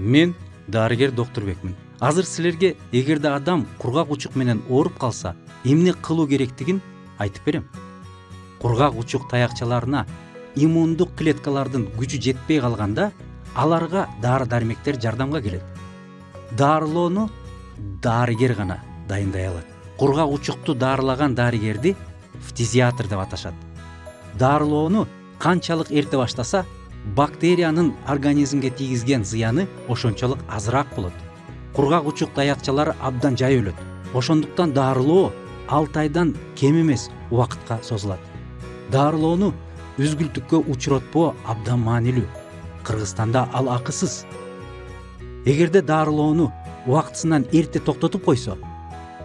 мен дарыгер доктурбекмин азыр силерге эгерде адам кургак учук менен ооруп калса эмне кылуу керектигин айтып берем. Кургак учук таякчаларына иммундук клеткалардын күчү жетпей калганда аларга дары дармектер жардамга келет. Дарылоону дарыгер гана дайындай алат. Кургак учукту дарылаган дарыгерди фтизиатр деп аташат. Дарылоону канчалык эрте баштаса бактериянын организмге тийгизген зыяны ошончолук азыраак болот. Кургак учук таякчалары абдан жай өлөт. Ошондуктан дарылоо алты айдан кем эмес убакытка созулат. Дарылоону үзгүлтүккө учуротпоо абдан маанилүү. Кыргызстанда ал акысыз. Эгерде дарылоону убактысынан эрте токтотуп койсо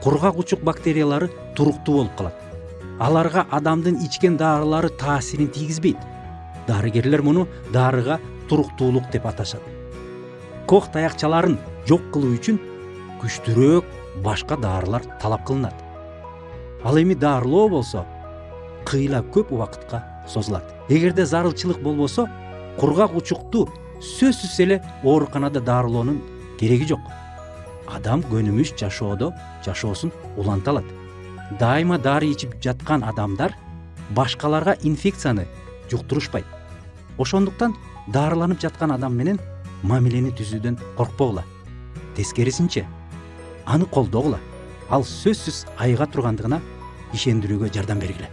кургак учук бактериялары туруктуу болуп калат. Аларга адамдын ичкен дарылары таасирин тийгизбейт дарыгерлер муну дарыга туруктуулук деп аташат кох таякчаларын жок кылуу үчүн күчтүүрөөк башка дарылар талап кылынат ал эми дарылоо болсо кыйла көп убакытка созулат эгерде зарылчылык болбосо кургак учукту сөзсүз эле ооруканада дарылоонун кереги жок адам көнүмүш жашоодо жашоосун уланта алат дайыма дары ичип жаткан адамдар башкаларга инфекцияны жуктурушпайт ошондуктан дарыланып жаткан адам менен мамилени түзүүдөн коркпогула тескерисинче аны колдогула ал сөзсүз айыга тургандыгына ишендирүүгө жардам бергиле